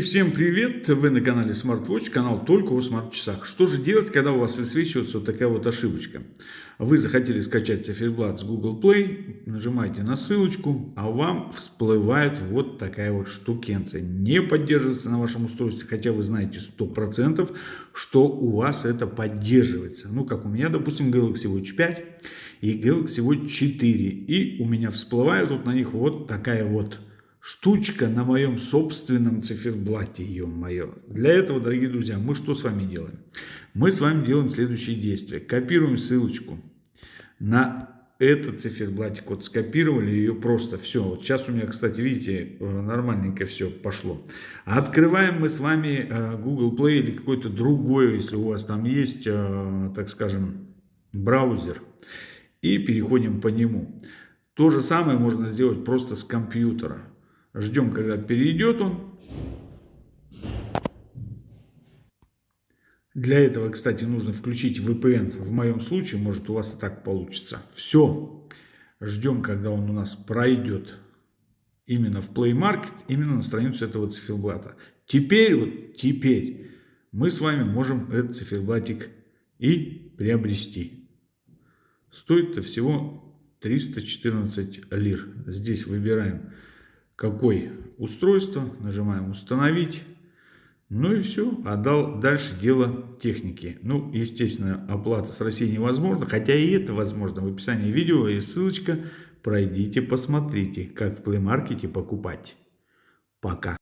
И всем привет! Вы на канале SmartWatch, канал только о смарт-часах. Что же делать, когда у вас высвечивается вот такая вот ошибочка? Вы захотели скачать циферблат с Google Play, нажимаете на ссылочку, а вам всплывает вот такая вот штукенция. Не поддерживается на вашем устройстве, хотя вы знаете 100%, что у вас это поддерживается. Ну, как у меня, допустим, Galaxy Watch 5 и Galaxy Watch 4. И у меня всплывает вот на них вот такая вот штучка на моем собственном циферблате, ё-моё. Для этого, дорогие друзья, мы что с вами делаем? Мы с вами делаем следующие действия. Копируем ссылочку на этот циферблатик. Вот скопировали ее просто все. Вот сейчас у меня, кстати, видите, э, нормальненько все пошло. Открываем мы с вами э, Google Play или какой-то другой, если у вас там есть, э, так скажем, браузер. И переходим по нему. То же самое можно сделать просто с компьютера. Ждем, когда перейдет он. Для этого, кстати, нужно включить VPN. В моем случае, может, у вас и так получится. Все. Ждем, когда он у нас пройдет именно в Play Market, именно на страницу этого циферблата. Теперь, вот теперь, мы с вами можем этот циферблатик и приобрести. Стоит-то всего 314 лир. Здесь выбираем какое устройство, нажимаем установить. Ну и все, а дальше дело техники. Ну, естественно, оплата с России невозможно, хотя и это возможно. В описании видео есть ссылочка, пройдите, посмотрите, как в Market покупать. Пока.